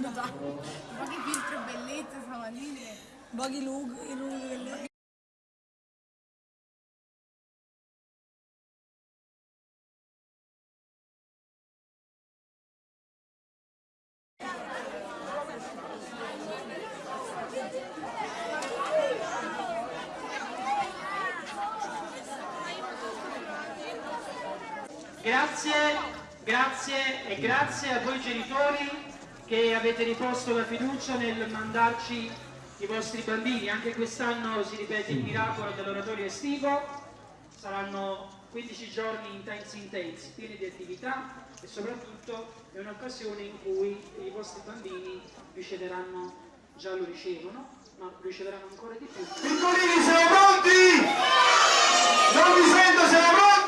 da. Baghi filtri bellezza, siamo lì. Baghi lughi, lughi, avete riposto la fiducia nel mandarci i vostri bambini. Anche quest'anno si ripete il miracolo dell'oratorio estivo, saranno 15 giorni intensi intensi, pieni di attività e soprattutto è un'occasione in cui i vostri bambini riceveranno, già lo ricevono, ma riceveranno ancora di più. Piccolini siamo pronti? Non vi sento, siamo pronti?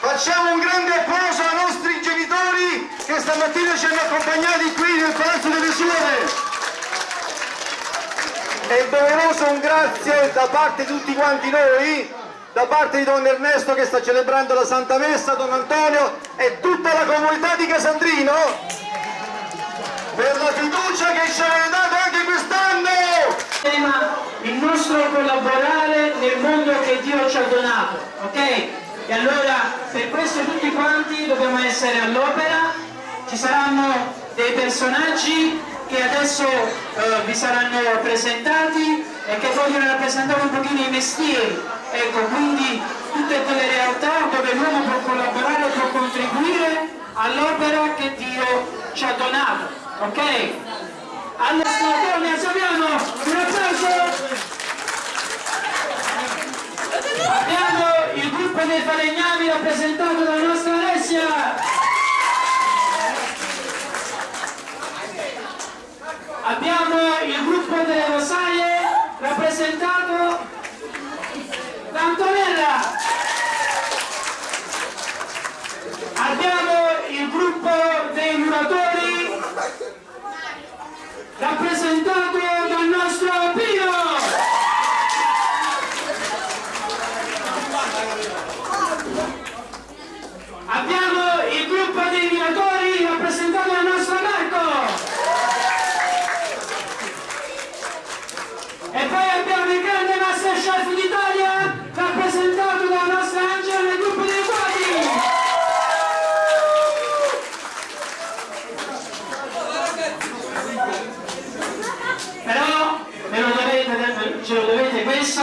Facciamo un grande applauso ai nostri genitori che stamattina ci hanno accompagnati qui nel Palazzo delle Suore. E doveroso un grazie da parte di tutti quanti noi, da parte di Don Ernesto che sta celebrando la Santa Messa, Don Antonio e tutta la comunità di Casandrino per la fiducia che ci avete dato anche quest'anno. il nostro collaborare nel mondo che Dio ci ha donato, ok? E allora per questo tutti quanti dobbiamo essere all'opera, ci saranno dei personaggi che adesso eh, vi saranno presentati e che vogliono rappresentare un pochino i mestieri, ecco quindi tutte quelle realtà dove l'uomo può collaborare, può contribuire all'opera che Dio ci ha donato, ok? Allora, Antonia Saviano, un applauso! Abbiamo il gruppo dei falegnami rappresentato dalla nostra Alessia! Abbiamo il gruppo delle rosaie rappresentato da Antonella! Abbiamo il gruppo dei muratori rappresentato dal nostro Pino! Abbiamo il gruppo dei muratori rappresentato dal nostro Marco! E poi abbiamo il grande Masterchef d'Italia rappresentato dalla nostra Angela nel gruppo dei quadri! Però ve lo dovete, ce lo dovete questo,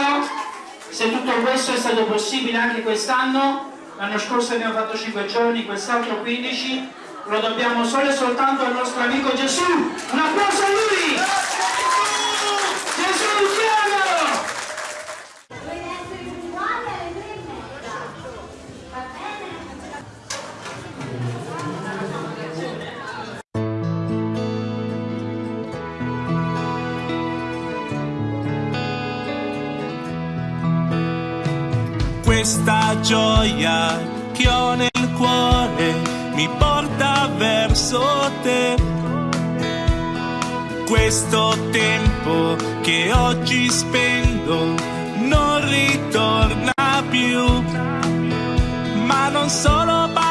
se tutto questo è stato possibile anche quest'anno, l'anno scorso abbiamo fatto 5 giorni, quest'altro 15, lo dobbiamo solo e soltanto al nostro amico Gesù. Un applauso a lui! Questa gioia che ho nel cuore mi porta verso te. Questo tempo che oggi spendo non ritorna più, ma non solo parole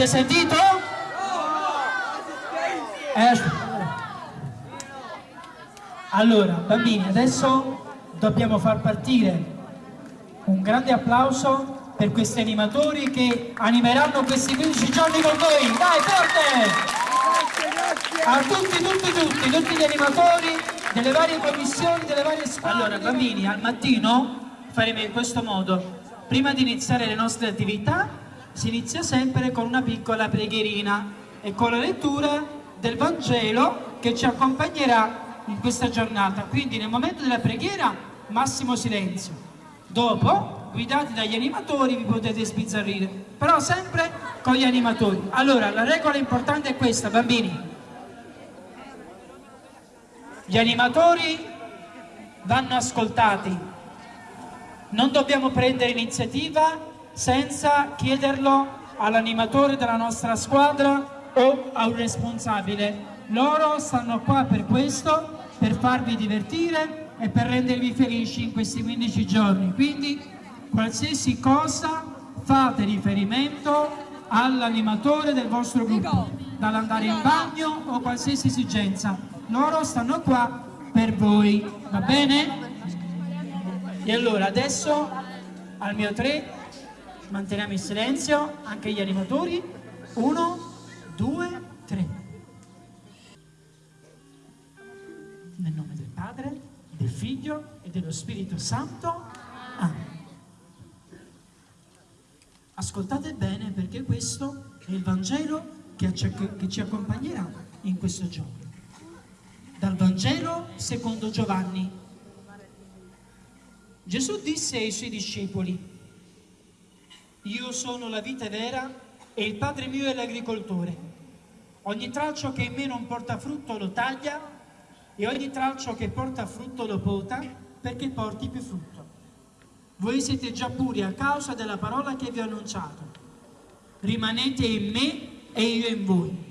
Avete sentito? Eh, allora, bambini, adesso dobbiamo far partire un grande applauso per questi animatori che animeranno questi 15 giorni con voi. Dai, forte! A tutti, tutti, tutti, tutti gli animatori delle varie commissioni, delle varie squadre. Allora, bambini, al mattino faremo in questo modo. Prima di iniziare le nostre attività, si inizia sempre con una piccola preghierina e con la lettura del Vangelo che ci accompagnerà in questa giornata. Quindi nel momento della preghiera, massimo silenzio. Dopo, guidati dagli animatori, vi potete sbizzarrire, però sempre con gli animatori. Allora, la regola importante è questa, bambini. Gli animatori vanno ascoltati. Non dobbiamo prendere iniziativa senza chiederlo all'animatore della nostra squadra o a un responsabile. Loro stanno qua per questo, per farvi divertire e per rendervi felici in questi 15 giorni. Quindi qualsiasi cosa fate riferimento all'animatore del vostro gruppo, dall'andare in bagno o qualsiasi esigenza. Loro stanno qua per voi, va bene? E allora adesso al mio 3 manteniamo il silenzio, anche gli animatori. Uno, due, tre. Nel nome del Padre, del Figlio e dello Spirito Santo. Amen. Ascoltate bene perché questo è il Vangelo che ci, accompagnerà in questo giorno. Dal Vangelo secondo Giovanni. Gesù disse ai suoi discepoli, io sono la vite vera e il Padre mio è l'agricoltore. Ogni tralcio che in me non porta frutto lo taglia e ogni tralcio che porta frutto lo pota perché porti più frutto. Voi siete già puri a causa della parola che vi ho annunciato. Rimanete in me e io in voi.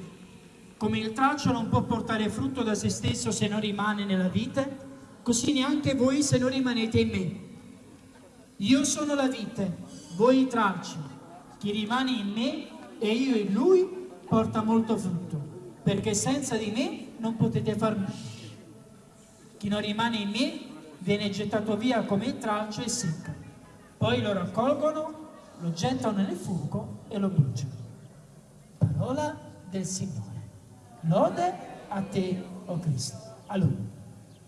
Come il tralcio non può portare frutto da se stesso se non rimane nella vite, così neanche voi se non rimanete in me. Io sono la vite, voi i tralci. Chi rimane in me e io in lui porta molto frutto, perché senza di me non potete far nulla. Chi non rimane in me viene gettato via come il tralcio e secca. Poi lo raccolgono, lo gettano nel fuoco e lo bruciano. Parola del Signore. Lode a te, o oh Cristo. Allora,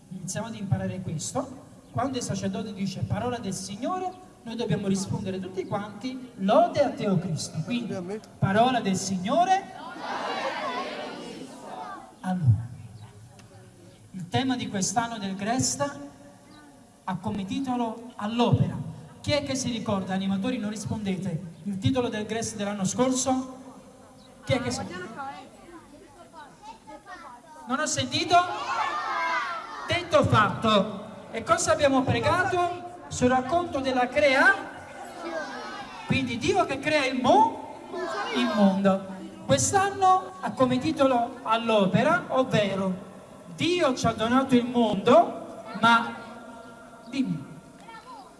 iniziamo ad imparare questo. Quando il sacerdote dice parola del Signore, noi dobbiamo rispondere tutti quanti, lode a te, o oh Cristo. Quindi, parola del Signore. Allora, il tema di quest'anno del Gresta ha come titolo All'opera. Chi è che si ricorda, animatori non rispondete, il titolo del Gresta dell'anno scorso? Chi è che si ricorda? Non ho sentito? Detto fatto. E cosa abbiamo pregato? Sul racconto della crea? Quindi Dio che crea il, mo, il mondo. Quest'anno ha come titolo all'opera, ovvero Dio ci ha donato il mondo, ma dimmi, ecco,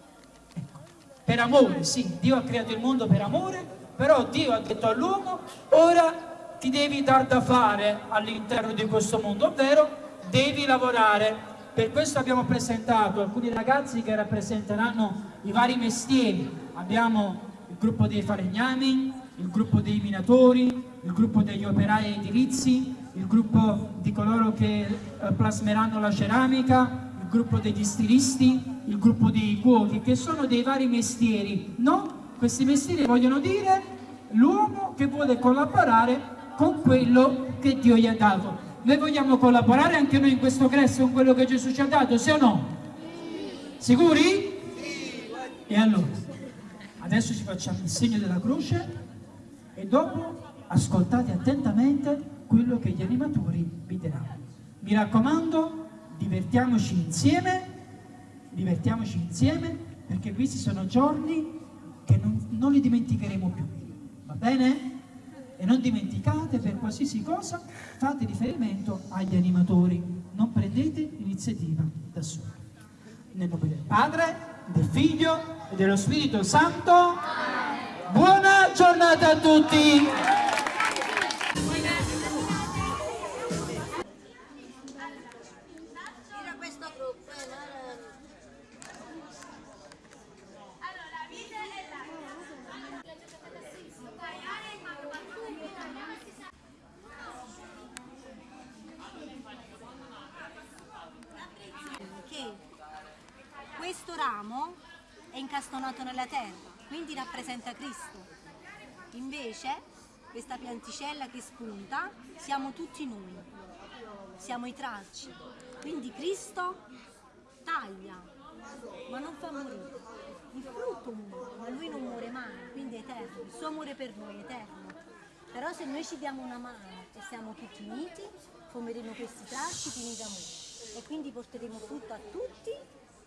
per amore, sì, Dio ha creato il mondo per amore, però Dio ha detto all'uomo, ora ti devi dar da fare all'interno di questo mondo, ovvero devi lavorare. Per questo abbiamo presentato alcuni ragazzi che rappresenteranno i vari mestieri. Abbiamo il gruppo dei falegnami, il gruppo dei minatori, il gruppo degli operai edilizi, il gruppo di coloro che eh, plasmeranno la ceramica, il gruppo degli stilisti, il gruppo dei cuochi, che sono dei vari mestieri. No? Questi mestieri vogliono dire l'uomo che vuole collaborare con quello che Dio gli ha dato. Noi vogliamo collaborare anche noi in questo cresto con quello che Gesù ci ha dato, sì o no? Sicuri? E allora, adesso ci facciamo il segno della croce e dopo ascoltate attentamente quello che gli animatori vi diranno. Mi raccomando, divertiamoci insieme, divertiamoci insieme, perché questi sono giorni che non, non li dimenticheremo più. Va bene? E non dimenticate, per qualsiasi cosa, fate riferimento agli animatori. Non prendete iniziativa da soli. Nel nome del Padre, del Figlio e dello Spirito Santo. Buona giornata a tutti! Ramo è incastonato nella terra, quindi rappresenta Cristo. Invece, questa pianticella che spunta, siamo tutti noi, siamo i tralci. Quindi Cristo taglia, ma non fa morire. Il frutto muore, ma lui non muore mai, quindi è eterno. Il suo amore per noi è eterno. Però se noi ci diamo una mano e siamo tutti uniti, formeremo questi tralci pieni d'amore e quindi porteremo frutto a tutti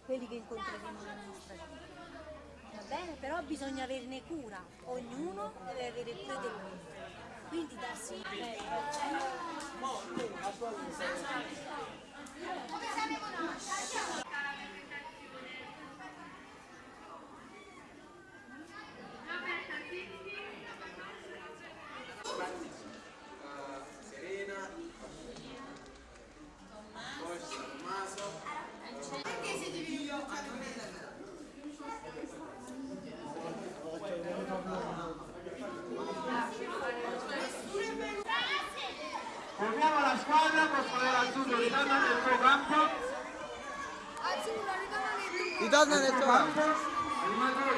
quelli che incontreremo nella nostra vita. Va bene? Però bisogna averne cura, ognuno deve avere cura dell'altro. Quindi darsi un Formiamo Ritorna nel tuo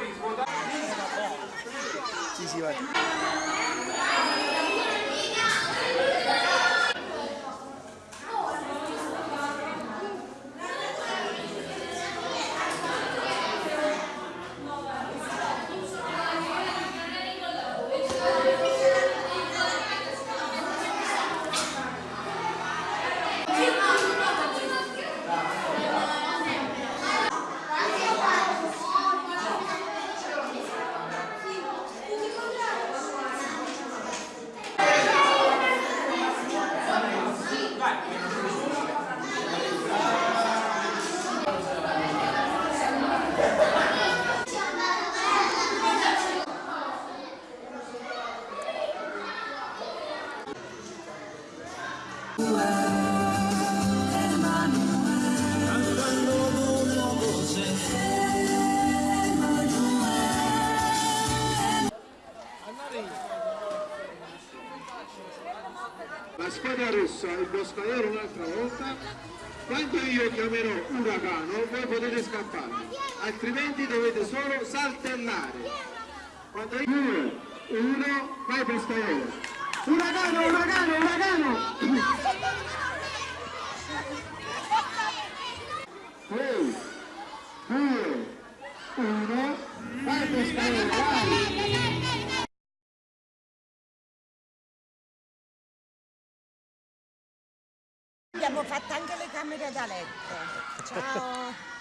La squadra rossa, il boscaiolo un'altra volta, quando io chiamerò uragano voi potete scappare, altrimenti dovete solo saltellare. Quando io... Due, uno, vai pescaiolo. Uragano, uragano, uragano! Abbiamo fatto anche le camere da letto. Ciao.